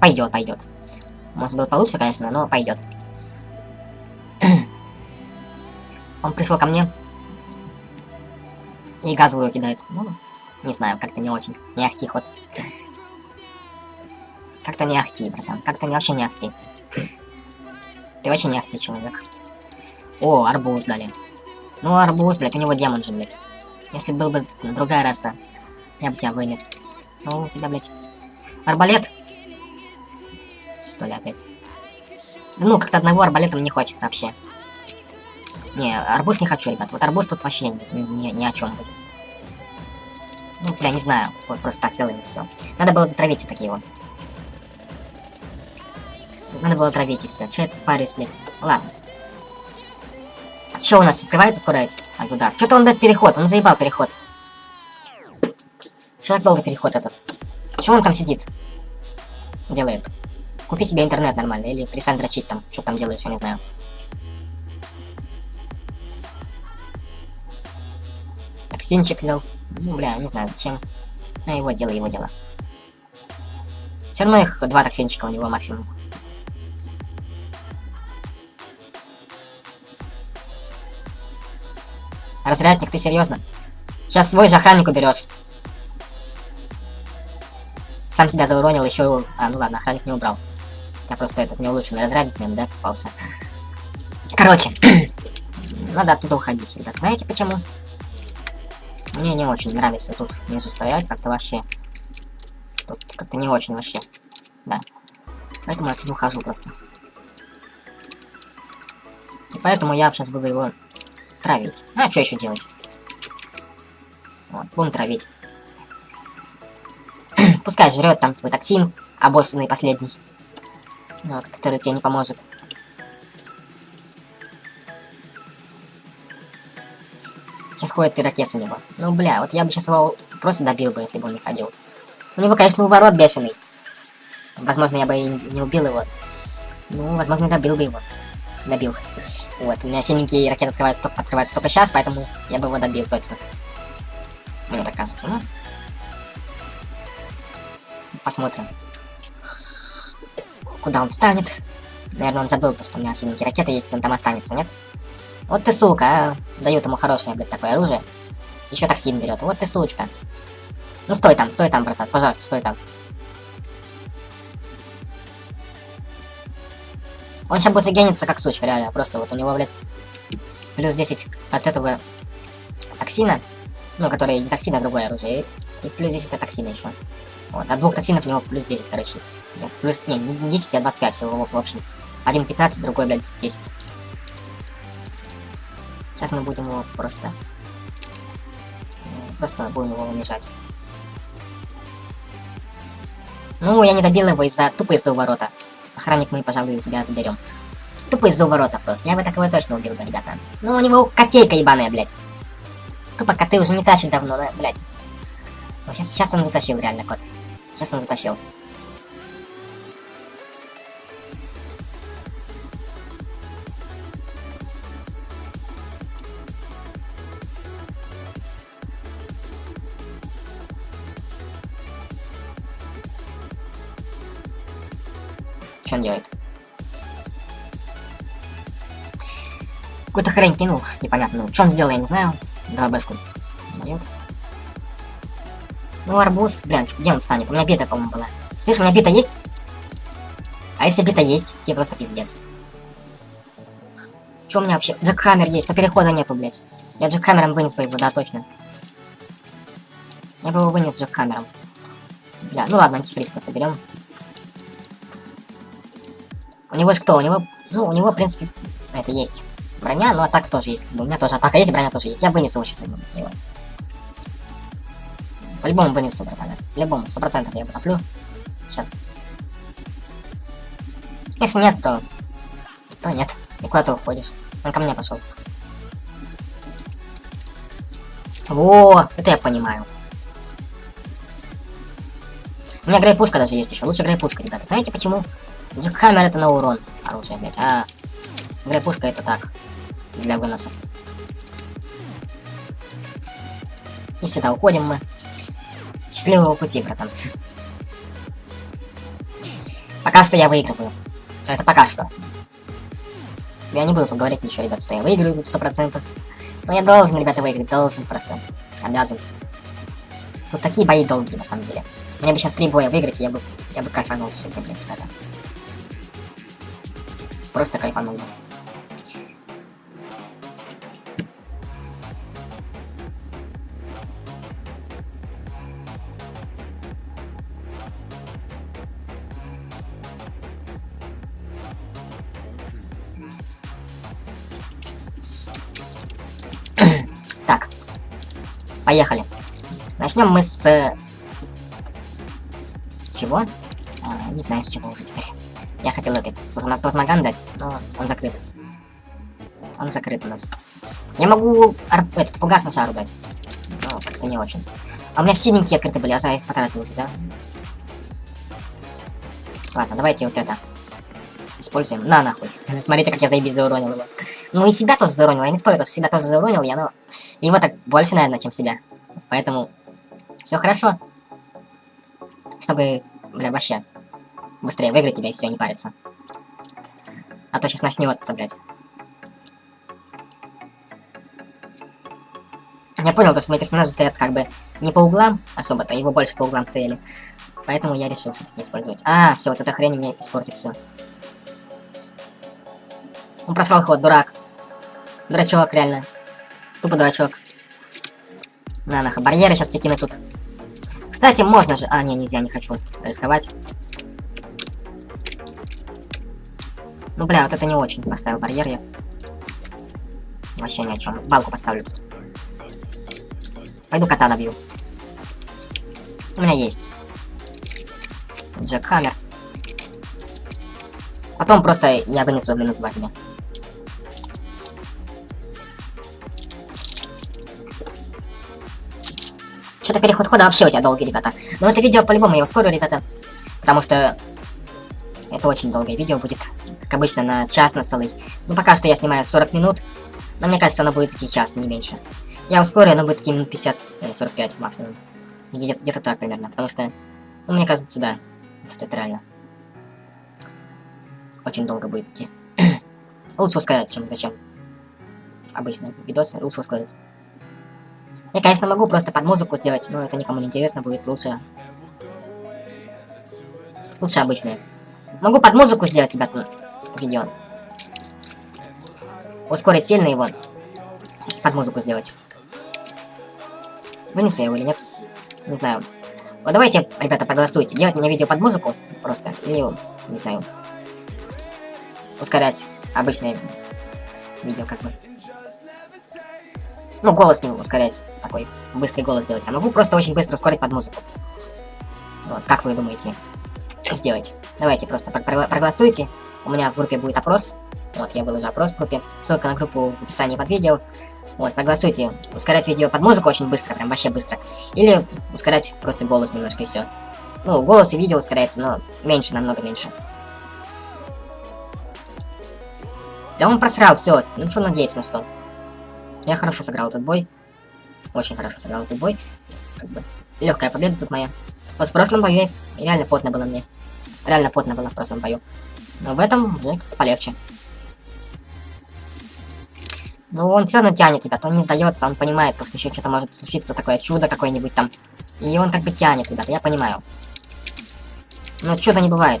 Пойдет, пойдет. Может было получше, конечно, но пойдет. [CLEARS THROAT] Он пришел ко мне и газовую кидает. Ну, не знаю, как-то не очень. Не ахти ход. Как-то не ахти, братан. Как-то не вообще не ахти. Ты вообще не ахти человек. О, арбуз дали. Ну, арбуз, блядь, у него демон же, блядь. Если был бы другая раса, я бы тебя вынес. Ну, у тебя, блядь, арбалет. Что ли опять? Ну, как-то одного арбалета мне не хочется вообще. Не, арбуз не хочу, ребят. Вот арбуз тут вообще ни, ни, ни о чем будет. Ну, бля, не знаю. Вот просто так сделаем все. Надо было затравить такие вот. Надо было травить и все. Че тут парюсь, блядь? Ладно. Что у нас открывается скоро этот удар? Что-то он, блядь, переход. Он заебал переход. Что так долго переход этот? Почему он там сидит? Делает. Купи себе интернет нормально. Или перестань дрочить там. Что там делаешь, я не знаю. Токсинчик взял. Ну, бля, не знаю, зачем. Ну, его дело, его дело. Все равно их два токсинчика у него максимум. Разрядник, ты серьезно? Сейчас свой же охранник уберешь. Сам себя зауронил, еще... А, ну ладно, охранник не убрал. Я просто этот не улучшенный разрядник, наверное, да, попался. Короче, [CLEARS THROAT] надо оттуда уходить, ребят. Знаете почему? Мне не очень нравится тут внизу стоять, как-то вообще. Тут как-то не очень вообще. Да. Поэтому я отсюда ухожу просто. И поэтому я сейчас буду его травить. А что еще делать? Вот, будем травить. [CLEARS THROAT] Пускай жрет там свой токсин, обоссанный последний. Вот, который тебе не поможет. Сейчас ходит ирокез у него. Ну, бля, вот я бы сейчас его просто добил бы, если бы он не ходил. У него, конечно, уворот бешеный. Возможно, я бы и не убил его. Ну, возможно, добил бы его. Добил. Вот, у меня синенький ракет открывает, открывается только сейчас, поэтому я бы его добил точно. Мне так кажется, ну. Посмотрим. Куда он встанет? Наверное, он забыл, то, что у меня синенькие ракеты есть, он там останется, нет? Вот ты сука, а. Дают ему хорошее, блядь, такое оружие. Еще токсин берет. Вот ты сучка. Ну стой там, стой там, братан. Пожалуйста, стой там. Он сейчас будет регениться как сучка, реально. Просто вот у него, блядь, плюс 10 от этого токсина. Ну, который не токсин, а другое оружие. И, и плюс 10 от токсина еще. Вот, от двух токсинов у него плюс 10, короче. Плюс, не, не 10, а 25 всего, в общем. Один 15, другой, блядь, 10. Сейчас мы будем его просто... Просто будем его унижать. Ну, я не добил его из-за... Тупо из-за уворота. Охранник мы, пожалуй, тебя заберем. Тупо из-за уворота просто. Я бы такого точно убил бы, ребята. Ну, у него котейка ебаная, блядь. Тупо коты уже не тащит давно, да, блядь. Сейчас, сейчас он затащил, реально, кот. Сейчас он затащил. Что он делает? Какую-то хрень кинул, непонятно. Что он сделал, я не знаю. Давай бэшку. Дает. Ну, арбуз, блин, где он встанет? У меня бита, по-моему, была. Слышь, у меня бита есть? А если бита есть, тебе просто пиздец. Что у меня вообще? Джекхаммер есть, но перехода нету, блядь. Я джекхаммером вынес бы его, да, точно. Я бы его вынес Джек Хаммером. Бля, ну ладно, антифриз просто берем. Него же кто? У него, ну, у него, в принципе, это есть броня, но атака тоже есть. У меня тоже атака есть, броня тоже есть. Я вынесу сейчас его. По-любому вынесу, братан. По-любому, сто процентов я его топлю. Сейчас. Если нет, то... То нет. И куда ты уходишь? Он ко мне пошел. Во, это я понимаю. У меня грейпушка даже есть еще. Лучше грейпушка, ребята. Знаете почему? Джекхаммер это на урон оружие, блядь. А грейпушка это так. Для выносов. И сюда уходим мы. Счастливого пути, братан. Пока что я выигрываю. Это пока что. Я не буду говорить ничего, ребят, что я выиграю тут сто процентов. Но я должен, ребята, выиграть. Должен просто. Обязан. Тут такие бои долгие, на самом деле. Мне бы сейчас три боя выиграть, я бы, я бы кайфанул сегодня, блин, ребята. Просто кайфанул так. Поехали. Начнем мы с чего? А, не знаю, с чего уже теперь. Я хотел это плазмоган дать, но он закрыт. Он закрыт у нас. Я могу этот фугас на шару дать. Но как-то не очень. А у меня синенькие открыты были, а за их потратил уже, да? Ладно, давайте вот это. Используем. На, нахуй. [LAUGHS] Смотрите, как я заебись зауронил его. Ну и себя тоже зауронил. Я не спорю, то, что себя тоже зауронил я, но... Его так больше, наверное, чем себя. Поэтому... Все хорошо чтобы, бля, вообще быстрее выиграть тебя и все, не париться. А то сейчас начнется, блядь. Я понял, то, что мои персонажи стоят как бы не по углам особо-то, его больше по углам стояли. Поэтому я решил все-таки использовать. А, все, вот эта хрень мне испортит все. Он просрал ход, дурак. Дурачок, реально. Тупо дурачок. На, нахуй, барьеры сейчас тебе кину тут. Кстати, можно же... А, не, нельзя, не хочу рисковать. Ну, бля, вот это не очень поставил барьер я. Вообще ни о чем. Балку поставлю тут. Пойду кота добью. У меня есть. Джек Хаммер. Потом просто я вынесу минус 2 тебе. Что-то переход хода вообще у тебя долгий, ребята. Но это видео по-любому я ускорю, ребята. Потому что это очень долгое видео будет. Как обычно, на час, на целый. Ну, пока что я снимаю 40 минут. Но мне кажется, оно будет таки час, не меньше. Я ускорю, оно будет таки минут 50, 45 э, максимум. Где-то где так примерно. Потому что, ну, мне кажется, да, что это реально. Очень долго будет идти. [CLEARS THROAT] Лучше ускорять, чем зачем. Обычно видосы лучше ускорить. Я, конечно, могу просто под музыку сделать, но это никому не интересно будет. Лучше... Лучше обычные. Могу под музыку сделать, ребята, видео. Ускорить сильно его. Под музыку сделать. Вынесу я его или нет? Не знаю. Вот давайте, ребята, проголосуйте. Делать мне видео под музыку просто. Или, не знаю. Ускорять обычное видео как бы. Ну, голос не ускорять, такой быстрый голос сделать. А могу просто очень быстро ускорить под музыку. Вот, как вы думаете сделать? Давайте просто проголосуйте. У меня в группе будет опрос. Вот, я выложу опрос в группе. Ссылка на группу в описании под видео. Вот, проголосуйте. Ускорять видео под музыку очень быстро, прям вообще быстро. Или ускорять просто голос немножко и все. Ну, голос и видео ускоряется, но меньше, намного меньше. Да он просрал, все. Ну что надеяться на что? Я хорошо сыграл этот бой. Очень хорошо сыграл этот бой. Как бы легкая победа тут моя. Вот в прошлом бою реально потно было мне. Реально потно было в прошлом бою. Но в этом уже полегче. Но он все равно тянет, ребята, он не сдается, он понимает, то, что еще что-то может случиться, такое чудо какое-нибудь там. И он как бы тянет, ребята, я понимаю. Но чуда не бывает.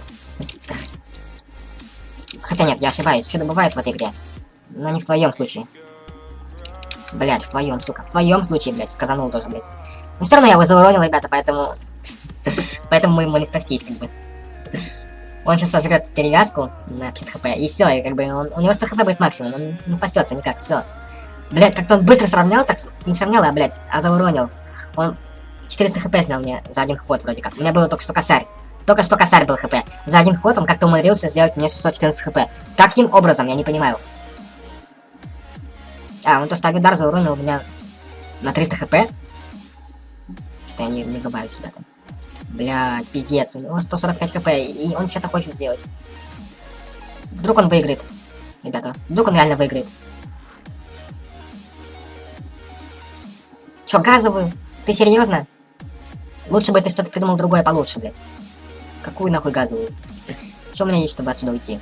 Хотя нет, я ошибаюсь, чудо бывает в этой игре. Но не в твоем случае. Блять, в твоем, сука, в твоем случае, блять, сказанул тоже, блять. Но все равно я его зауронил, ребята, поэтому... [LAUGHS] поэтому мы ему не спастись, как бы. Он сейчас сожрет перевязку на 50 хп, и все, и как бы он, у него 100 хп будет максимум, он не спасется никак, все. Блять, как-то он быстро сравнял, так не сравнял, а, блять, а зауронил. Он 400 хп снял мне за один ход вроде как. У меня было только что косарь. Только что косарь был хп. За один ход он как-то умудрился сделать мне 614 хп. Каким образом, я не понимаю. А, он то, что Авидар зауронил меня на 300 хп. Что я не, не врубаю себя там. Блядь, пиздец, у него 145 хп, и он что-то хочет сделать. Вдруг он выиграет, ребята. Вдруг он реально выиграет. Чё, газовую? Ты серьезно? Лучше бы ты что-то придумал другое получше, блядь. Какую нахуй газовую? Что у меня есть, чтобы отсюда уйти?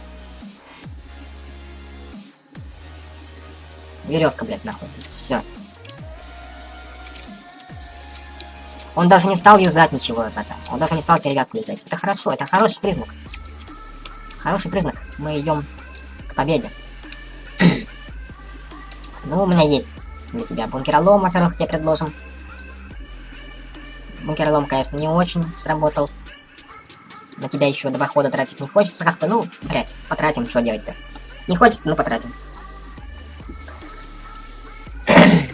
Веревка, блядь, нахуй. Все. Он даже не стал юзать ничего это. Он даже не стал перевязку юзать. Это хорошо, это хороший признак. Хороший признак. Мы идем к победе. [CLEARS THROAT] ну, у меня есть для тебя бункеролом, во-первых, тебе предложим. Бункеролом, конечно, не очень сработал. На тебя еще два хода тратить не хочется как-то. Ну, блять, потратим, что делать-то. Не хочется, но потратим. [CLEARS THROAT]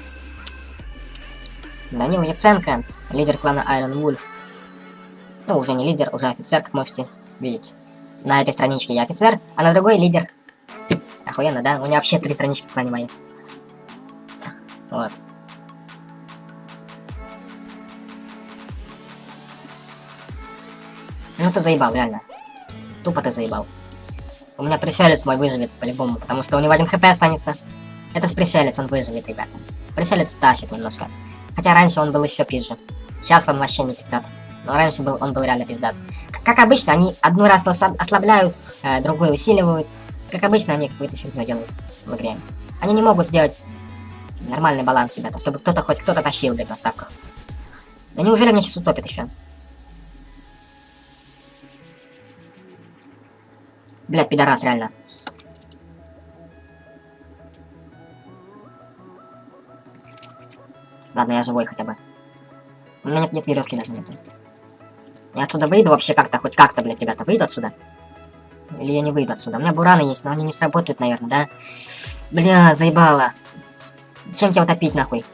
Данил Яценко, лидер клана Iron Wolf. Ну, уже не лидер, уже офицер, как можете видеть. На этой страничке я офицер, а на другой лидер. Охуенно, да? У меня вообще три странички в клане мои. Вот. Ну ты заебал, реально. Тупо ты заебал. У меня пришелец мой выживет по-любому, потому что у него один хп останется. Это ж пришелец, он выживет, ребята. Пришелец тащит немножко. Хотя раньше он был еще пизже. Сейчас он вообще не пиздат. Но раньше был, он был реально пиздат. Как, обычно, они одну раз ослабляют, э, другую усиливают. Как обычно, они какую-то фигню делают в игре. Они не могут сделать нормальный баланс, ребята, чтобы кто-то хоть кто-то тащил, блядь, на ставках. Да неужели мне сейчас утопит еще? Блядь, пидорас, реально. Ладно, я живой хотя бы. У меня нет, нет веревки даже нету. Я отсюда выйду вообще как-то, хоть как-то, блядь, ребята, выйду отсюда? Или я не выйду отсюда? У меня бураны есть, но они не сработают, наверное, да? Бля, заебало. Чем тебя утопить, нахуй?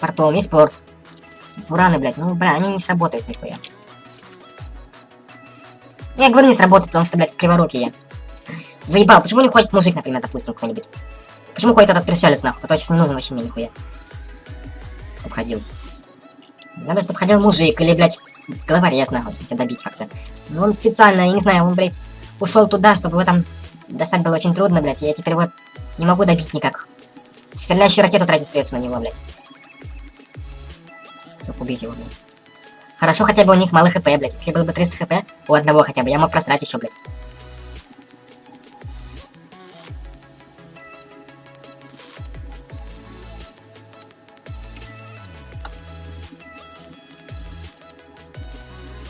Портом, есть порт. Бураны, блядь, ну, бля, они не сработают нихуя. Я говорю, не сработает, потому что, блядь, криворукий я. Заебал, почему не ходит мужик, например, допустим, какой-нибудь? Почему ходит этот пришелец, нахуй, который сейчас не нужен вообще мне нихуя? Чтоб ходил. Надо, чтобы ходил мужик, или, блядь, головорез, нахуй, чтобы тебя добить как-то. Ну, он специально, я не знаю, он, блядь, ушел туда, чтобы его там достать было очень трудно, блядь, я теперь вот не могу добить никак. Стреляющую ракету тратить придется на него, блядь. Чтоб убить его, блядь. Хорошо, хотя бы у них мало хп, блядь. Если было бы 300 хп, у одного хотя бы, я мог просрать еще, блядь.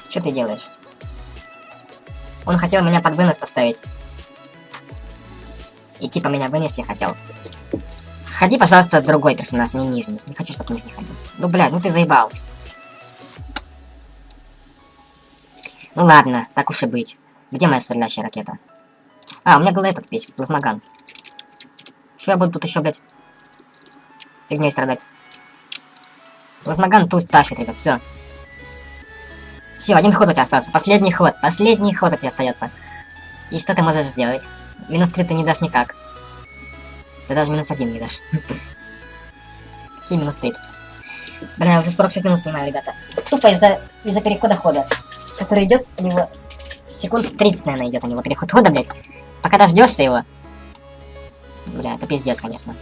Что ты делаешь? Он хотел меня под вынос поставить. И типа меня вынести хотел. Ходи, пожалуйста, другой персонаж, не нижний. Не хочу, чтобы нижний ходил. Ну, блядь, ну ты заебал. Ну ладно, так уж и быть. Где моя сверлящая ракета? А, у меня был этот весь, плазмоган. Что я буду тут еще, блядь, фигней страдать? Плазмоган тут тащит, ребят, все. Все, один ход у тебя остался. Последний ход. Последний ход у тебя остается. И что ты можешь сделать? Минус 3 ты не дашь никак. Ты даже минус 1 не дашь. Какие минус 3 тут? Бля, я уже 46 минут снимаю, ребята. Тупо из-за из, перехода хода. Который идет у него секунд 30, наверное, идет у него переход хода, блядь. Пока дождешься его. Бля, это пиздец, конечно.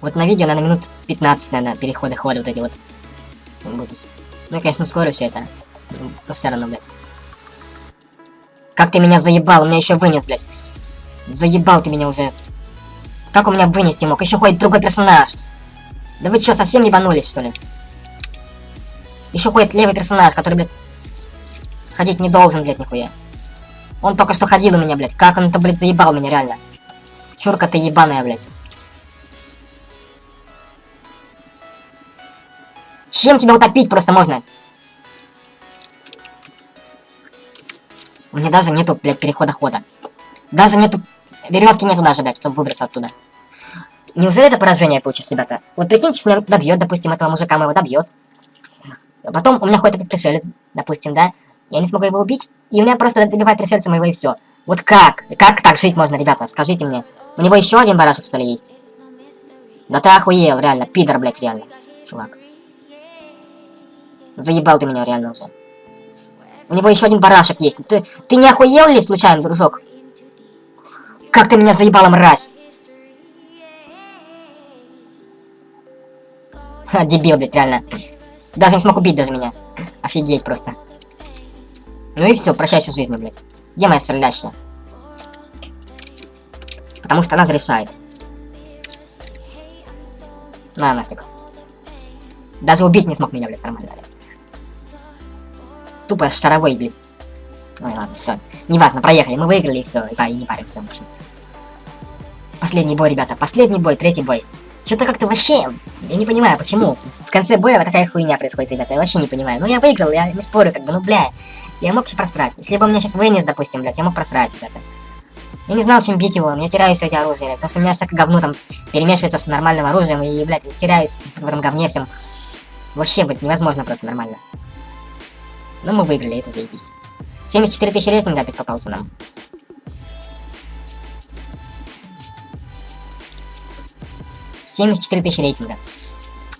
Вот на видео, наверное, минут 15, наверное, переходы хода вот эти вот будут. Ну, я, конечно, ускорю все это. Но все равно, ну, блядь. Как ты меня заебал, у меня еще вынес, блядь. Заебал ты меня уже. Как у меня вынести мог? Еще ходит другой персонаж. Да вы что, совсем ебанулись, что ли? Еще ходит левый персонаж, который, блядь, ходить не должен, блядь, нихуя. Он только что ходил у меня, блядь. Как он это, блядь, заебал меня, реально. Чурка ты ебаная, блядь. Чем тебя утопить просто можно? У меня даже нету, блядь, перехода хода. Даже нету... Веревки нету даже, блядь, чтобы выбраться оттуда. Неужели это поражение получится, ребята? Вот прикиньте, что меня добьет, допустим, этого мужика моего добьет. Потом у меня ходит этот пришелец, допустим, да? Я не смогу его убить, и у меня просто добивает пришельца моего и все. Вот как? Как так жить можно, ребята? Скажите мне. У него еще один барашек, что ли, есть? Да ты охуел, реально. Пидор, блядь, реально. Чувак. Заебал ты меня реально уже. У него еще один барашек есть. Ты, ты не охуел ли случайно, дружок? Как ты меня заебала, мразь? Ха, дебил, блядь, реально. Даже не смог убить даже меня. Офигеть просто. Ну и все, прощайся с жизнью, блядь. Где моя стрелящая? Потому что она зарешает. На, нафиг. Даже убить не смог меня, блядь, нормально, блядь. Тупо шаровой, блядь. Ой, ладно, все. Неважно, проехали. Мы выиграли и все. И, и не паримся, в общем. Последний бой, ребята. Последний бой, третий бой. Что-то как-то вообще... Я не понимаю, почему. В конце боя вот такая хуйня происходит, ребята. Я вообще не понимаю. Ну, я выиграл, я не спорю, как бы, ну, бля. Я мог просрать. Если бы он меня сейчас вынес, допустим, блядь, я мог просрать, ребята. Я не знал, чем бить его, я теряюсь в эти оружия, блядь, потому что у меня всякое говно там перемешивается с нормальным оружием, и, блядь, теряюсь в этом говне всем. Вообще, блядь, невозможно просто нормально. Но мы выиграли, это заебись. 74 тысячи рейтинга опять попался нам. Семьдесят четыре тысячи рейтинга.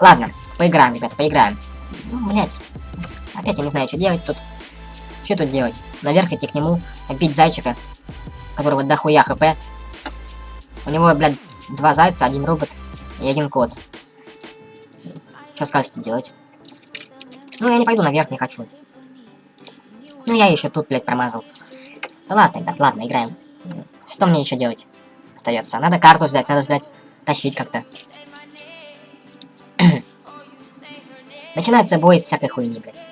Ладно, поиграем, ребята, поиграем. Ну, блядь. Опять я не знаю, что делать тут. Что тут делать? Наверх идти к нему, бить зайчика, которого дохуя хп. У него, блядь, два зайца, один робот и один кот. Что скажете делать? Ну, я не пойду наверх, не хочу. Ну, я еще тут, блядь, промазал. Да ладно, ребят, ладно, играем. Что мне еще делать? Остается. Надо карту ждать, надо, блядь, тащить как-то. [CLEARS THROAT] Начинается бой из всякой хуйни, блядь.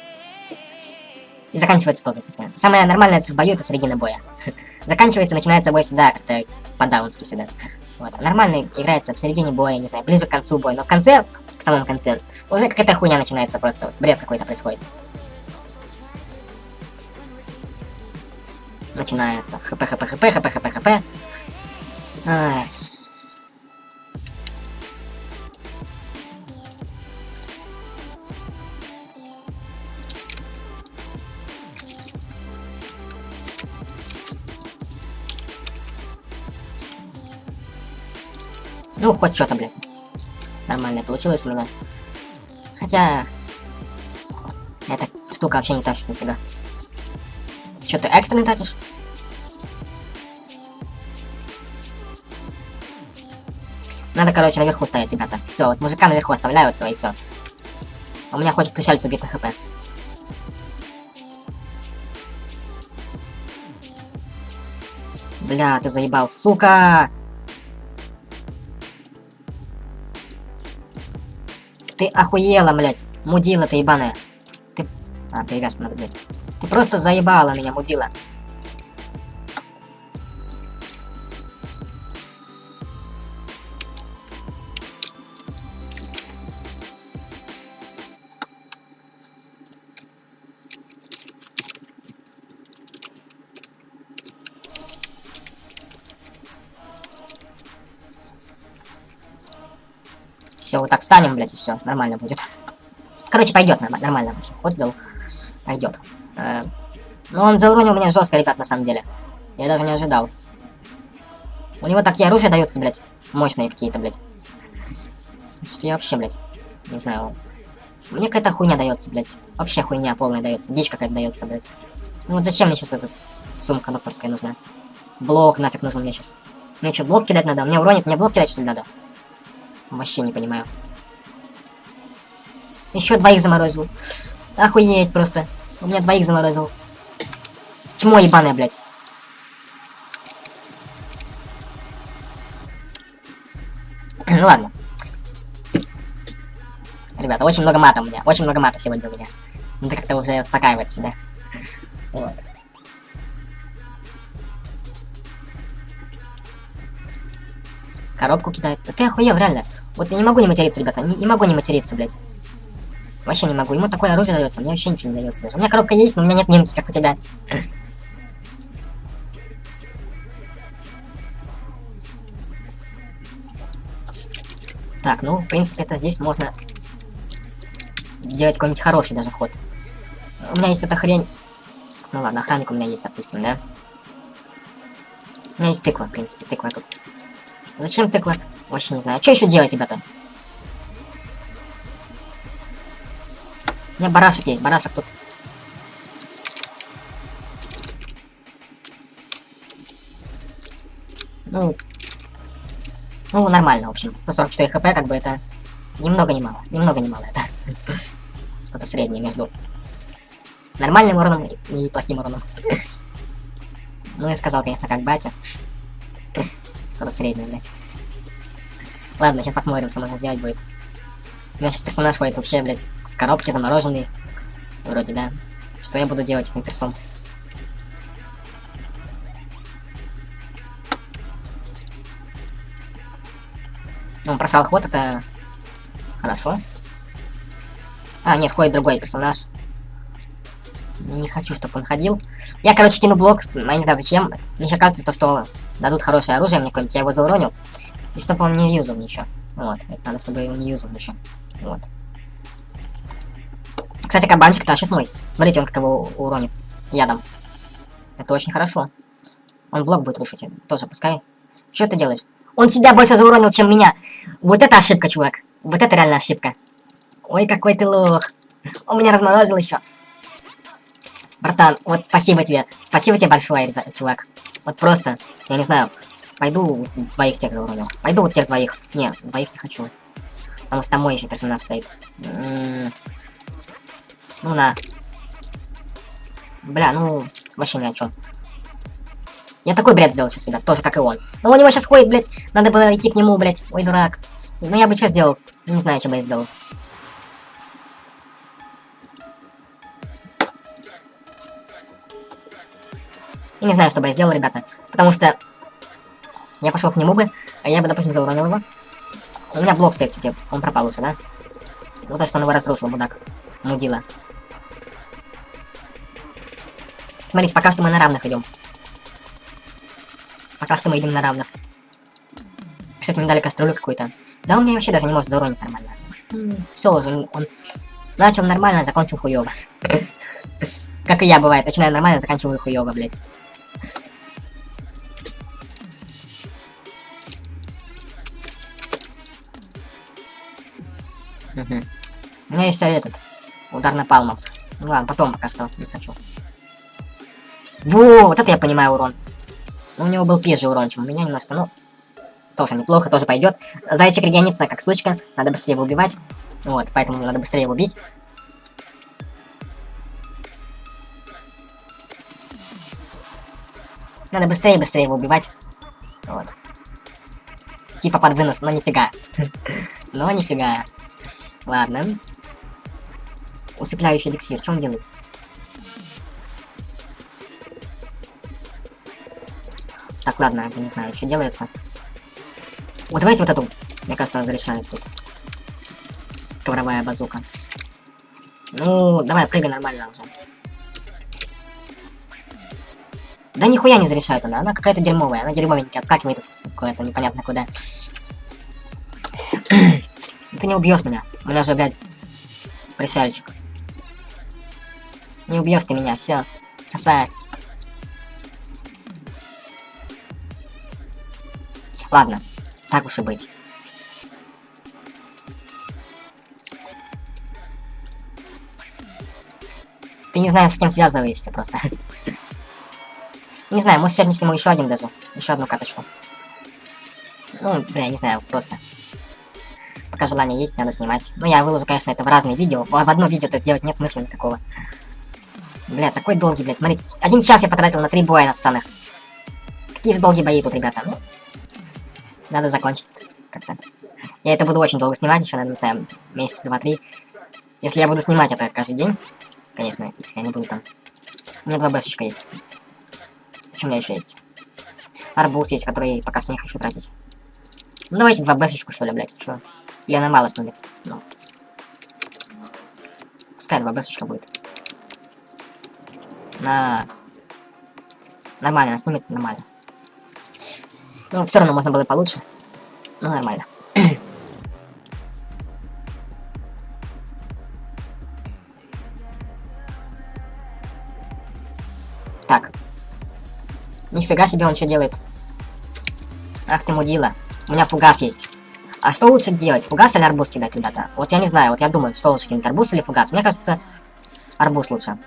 И заканчивается тоже, кстати. Самое нормальное в бою это середина боя. [LAUGHS] заканчивается, начинается бой всегда как-то по-даунски всегда. Вот. А нормально играется в середине боя, не знаю, ближе к концу боя. Но в конце, в самом конце, уже какая-то хуйня начинается просто. Бред какой-то происходит. Начинается. хп, хп, хп, хп, хп, хп. Ай. Ну, хоть что-то, блин. Нормально получилось меня. Хотя... Эта штука вообще не тащит нифига. Что ты экстренный тратишь? Надо, короче, наверху стоять, ребята. Все, вот мужика наверху оставляют, то и все. У меня хочет пришельцу убить на хп. Бля, ты заебал, сука! Ты охуела, блядь. Мудила ты ебаная. Ты... А, перевязку надо взять. Просто заебала меня, мудила. Все, вот так станем, блядь, и все, нормально будет. Короче, пойдет нормально. Вот сдал. Пойдет. Э, ну, он зауронил меня жестко, ребят, на самом деле. Я даже не ожидал. У него такие оружия даются, блядь. Мощные какие-то, блядь. Что я вообще, блядь, не знаю. Мне какая-то хуйня дается, блядь. Вообще хуйня полная дается. Дичь какая-то дается, блядь. Ну вот зачем мне сейчас эта сумка докторская нужна? Блок нафиг нужен мне сейчас. Мне что, блок кидать надо? Мне уронит, мне блок кидать, что ли, надо? Вообще не понимаю. Еще двоих заморозил. Охуеть просто. У меня двоих заморозил. Чмо ебаное, блядь. [CLEARS THROAT] ну ладно. Ребята, очень много мата у меня. Очень много мата сегодня у меня. Надо как-то уже успокаивать себя. Вот. Коробку кидает. Да ты охуел, реально. Вот я не могу не материться, ребята. Не, не могу не материться, блядь. Вообще не могу. Ему такое оружие дается, мне вообще ничего не дается даже. У меня коробка есть, но у меня нет минки, как у тебя. Так, ну, в принципе, это здесь можно сделать какой-нибудь хороший даже ход. У меня есть эта хрень. Ну ладно, охранник у меня есть, допустим, да? У меня есть тыква, в принципе, тыква тут. Зачем тыква? Вообще не знаю. Что еще делать, ребята? У меня барашек есть, барашек тут. Ну, ну, нормально, в общем. 144 хп, как бы это... Немного не мало. Немного не мало это. [LAUGHS] Что-то среднее между нормальным уроном и плохим уроном. [LAUGHS] Ну, я сказал, конечно, как батя. [LAUGHS] Что-то среднее, блядь. Ладно, сейчас посмотрим, что можно сделать будет. У меня сейчас персонаж ходит вообще, блядь, в коробке замороженный. Вроде, да. Что я буду делать этим персом? Ну, просрал ход, это хорошо. А, нет, ходит другой персонаж. Не хочу, чтобы он ходил. Я, короче, кину блок, я не знаю зачем. Мне еще кажется, то, что дадут хорошее оружие мне какое-нибудь, я его зауронил. И чтобы он не юзал ничего. Вот, это надо, чтобы он не юзал еще. Вот. Кстати, кабанчик тащит мой. Смотрите, он как его уронит ядом. Это очень хорошо. Он блок будет рушить. Тоже пускай. Что ты делаешь? Он тебя больше зауронил, чем меня. Вот это ошибка, чувак. Вот это реально ошибка. Ой, какой ты лох. Он меня разморозил еще. Братан, вот спасибо тебе. Спасибо тебе большое, чувак. Вот просто, я не знаю, пойду двоих тех зауронил. Пойду вот тех двоих. Не, двоих не хочу. Потому что там мой еще персонаж стоит. М -м -м. Ну на. Бля, ну, вообще ни о чем. Я такой бред сделал сейчас, ребят, тоже как и он. Но у него сейчас ходит, блядь, надо было идти к нему, блядь. Ой, дурак. Ну я бы что сделал? Не знаю, что бы я сделал. Я не знаю, что бы я сделал, ребята. Потому что я пошел к нему бы, а я бы, допустим, зауронил его. У меня блок стоит, кстати, он пропал уже, да? Ну то, что он его разрушил, мудак. Мудила. Смотрите, пока что мы на равных идем. Пока что мы идем на равных. Кстати, мне дали кастрюлю какую-то. Да он меня вообще даже не может зауронить нормально. Все уже, он начал нормально, закончил хуёво. [LAUGHS] Как и я бывает, начинаю нормально, заканчиваю хуёво, блядь. У меня есть этот. Удар на палму. Ну ладно, потом пока что не хочу. Во, вот это я понимаю урон. Ну, у него был пизже урон, чем у меня немножко, ну... Тоже неплохо, тоже пойдет. Зайчик регенится как сучка, надо быстрее его убивать. Вот, поэтому надо быстрее его убить. Надо быстрее быстрее его убивать. Вот. Типа под вынос, но нифига. [LAUGHS] но нифига. Ладно. Усыпляющий эликсир, что он делает? Так, ладно, это не знаю, что делается. Вот давайте вот эту, мне кажется, разрешает тут. Ковровая базука. Ну, давай, прыгай нормально уже. Да нихуя не зарешает она, она какая-то дерьмовая, она дерьмовенькая, отскакивает куда-то непонятно куда. [CLEARS THROAT] Ты не убьешь меня, у меня же, блядь, пришельчик. Не убьешь ты меня, все, сосает. Ладно, так уж и быть. Ты не знаешь, с кем связываешься просто. [LAUGHS] не знаю, может сегодня сниму еще один даже. Еще одну каточку. Ну, бля, не знаю, просто. Пока желание есть, надо снимать. Ну, я выложу, конечно, это в разные видео. В одно видео это делать нет смысла никакого. Бля, такой долгий, блядь. Смотрите, один час я потратил на три боя на сценах. Какие же долгие бои тут, ребята. Ну, надо закончить как-то. Я это буду очень долго снимать, еще, наверное, не знаю, месяц, два, три. Если я буду снимать это каждый день, конечно, если я не буду там. У меня два бэшечка есть. Что у меня еще есть? Арбуз есть, который пока что не хочу тратить. Ну давайте два бэшечку, что ли, блядь, что? Или она мало снубит? Ну. Пускай два бэсочка будет. На... Нормально, она снимет нормально. Ну, все равно можно было получше. Ну, нормально. [CLEARS THROAT] так. Нифига себе он что делает. Ах ты мудила. У меня фугас есть. А что лучше делать? Фугас или арбуз кидать, ребята? Вот я не знаю, вот я думаю, что лучше кинуть, арбуз или фугас? Мне кажется, арбуз лучше.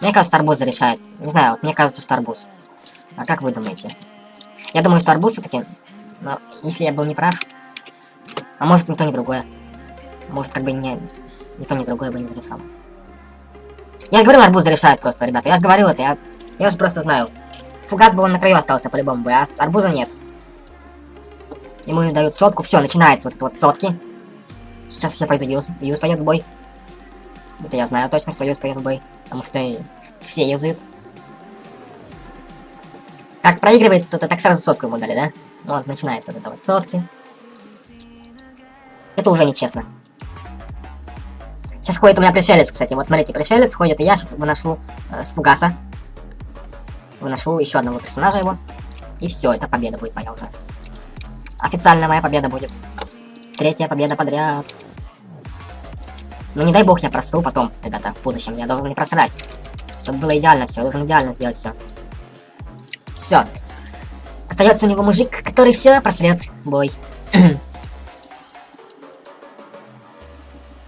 Мне кажется, арбуз решает. Не знаю, вот мне кажется, что арбуз. А как вы думаете? Я думаю, что арбуз все-таки... Но если я был не прав... А может, ни то, ни другое. Может, как бы не... Ни то, ни другое бы не зарешало. Я говорил, арбуз зарешает просто, ребята. Я же говорил это, я... Я же просто знаю. Фугас бы он на краю остался по-любому бы, а арбуза нет. Ему дают сотку. Все, начинается вот это вот сотки. Сейчас я пойду Юз. Юз пойдет в бой. Это я знаю точно, что Юз пойдет в бой. Потому что все юзают. Как проигрывает кто-то, так сразу сотку ему дали, да? Вот, начинается вот это вот сотки. Это уже нечестно. Сейчас ходит у меня пришелец, кстати. Вот смотрите, пришелец ходит, и я сейчас выношу э, с фугаса. Выношу еще одного персонажа его. И все, это победа будет моя уже. Официальная моя победа будет. Третья победа подряд. Ну не дай бог я просру потом, ребята, в будущем. Я должен не просрать. Чтобы было идеально все. Я должен идеально сделать все. Все. Остается у него мужик, который все просрет бой. [CLEARS THROAT]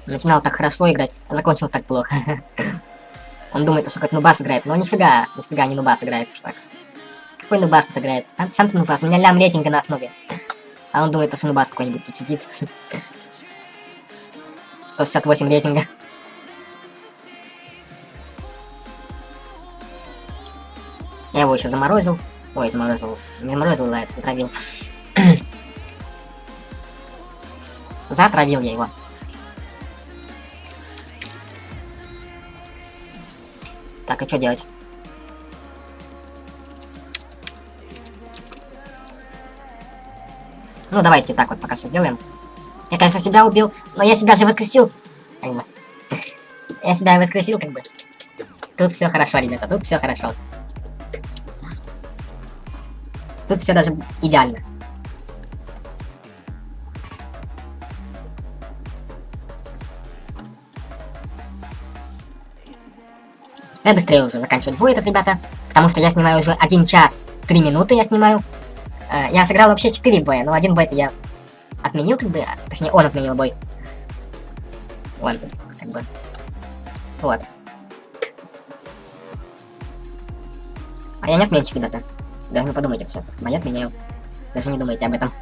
Начинал так хорошо играть, а закончил так плохо. [CLEARS THROAT] Он думает, что как Нубас играет, но нифига, нифига не Нубас играет, чувак. Какой Нубас тут играет? Сам, сам ты Нубас, у меня лям рейтинга на основе. А он думает, что Нубас какой-нибудь тут сидит. [LAUGHS] 168 рейтинга. Я его еще заморозил. Ой, заморозил. Не заморозил, да, это затравил. [CLEARS THROAT] затравил я его. Так, а что делать? Ну, давайте так вот пока что сделаем. Я, конечно, себя убил, но я себя же воскресил. [LAUGHS] Я себя воскресил, как бы. Тут все хорошо, ребята, тут все хорошо. Тут все даже идеально. Я быстрее уже заканчивать будет, ребята, потому что я снимаю уже 1 час 3 минуты я снимаю. Э, я сыграл вообще 4 боя, но один бой я отменил, как бы, а, точнее, он отменил бой. Он, как бы, вот. А я не отменщик, ребята. Даже не подумайте все. Бои отменяю. Даже не думайте об этом.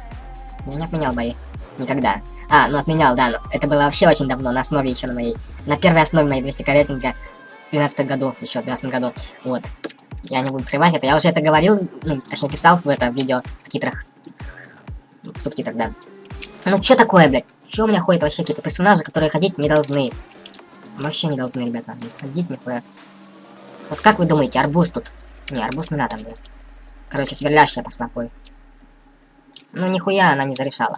Я не отменял бои. Никогда. А, ну отменял, да, но это было вообще очень давно, на основе еще на моей... На первой основе моей 200 рейтинга в 12 году, еще в 12 году. Вот. Я не буду скрывать это. Я уже это говорил, ну, точнее писал в это видео в титрах. В субтитрах, да. Ну что такое, блядь? Что у меня ходят вообще какие-то персонажи, которые ходить не должны? Вообще не должны, ребята. Ходить нихуя. Вот как вы думаете, арбуз тут? Не, арбуз не надо мне. Короче, сверлящая пошла пой. Ну нихуя она не зарешала.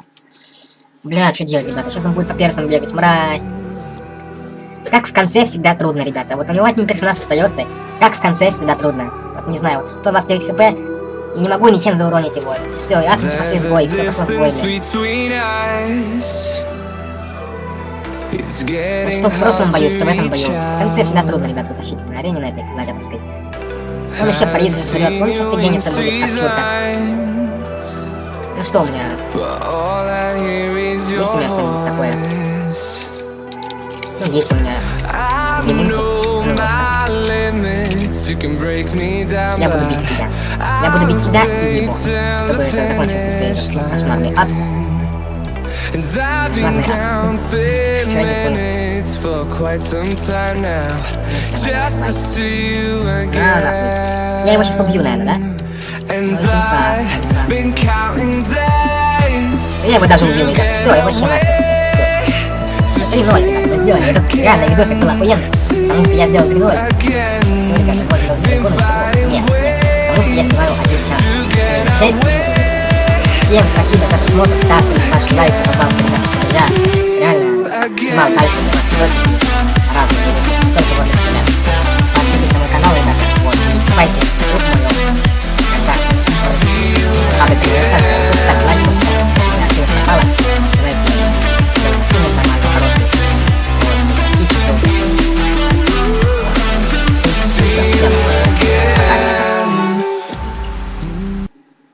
Бля, что делать, ребята? Сейчас он будет по персам бегать, мразь. Как в конце всегда трудно, ребята. Вот у него один персонаж остается. Как в конце всегда трудно. Вот не знаю, вот 129 хп, и не могу ничем зауронить его. Все, и атомки пошли в бой, все пошло в бой, Вот что в прошлом бою, что в этом бою. В конце всегда трудно, ребят, затащить на арене на этой, на так сказать. Он еще фриз жрет, он сейчас генится будет, как чурка. Ну что у меня? Есть у меня что-нибудь такое? Ну, есть у меня элементы. Я буду бить себя. Я буду бить себя и его, чтобы это закончилось быстрее. Ад. Кошмарный ад. Я его сейчас убью, наверное, да? Я его даже убил, ребят. Все, я вообще мастер. Все. 3-0, мы сделали. Этот реально видосик был охуенный. Потому что я сделал 3-0 все, ребята, можно даже секунду. Нет, нет, потому что я снимаю один час. 6 минут Всем спасибо за просмотр, ставьте ваши лайки, пожалуйста, потому что я реально снимал дальше для вас видосики, разные видосики, только вот для себя. Подписывайтесь на мой канал, ребята, вот, и вступайте в клуб моем, когда, а, вы